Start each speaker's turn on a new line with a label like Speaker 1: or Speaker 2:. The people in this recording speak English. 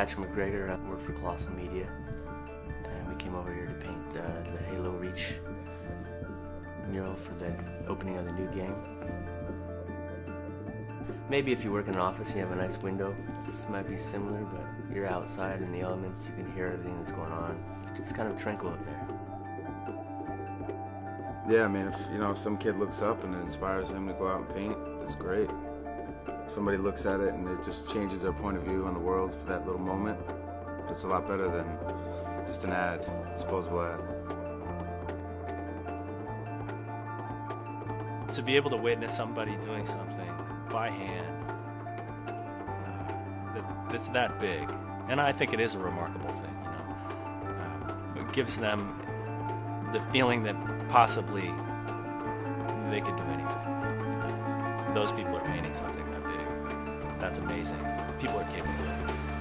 Speaker 1: Patrick McGregor. I work for Colossal Media, and we came over here to paint uh, the Halo Reach mural for the opening of the new game. Maybe if you work in an office you have a nice window, this might be similar, but you're outside in the elements, you can hear everything that's going on. It's kind of tranquil up there.
Speaker 2: Yeah, I mean, if you know, if some kid looks up and it inspires him to go out and paint, that's great. Somebody looks at it and it just changes their point of view on the world for that little moment, it's a lot better than just an ad, disposable ad.
Speaker 3: To be able to witness somebody doing something by hand uh, that, that's that big, and I think it is a remarkable thing. You know, um, it gives them the feeling that possibly they could do anything. You know? Those people are painting something. That's amazing. People are capable of it.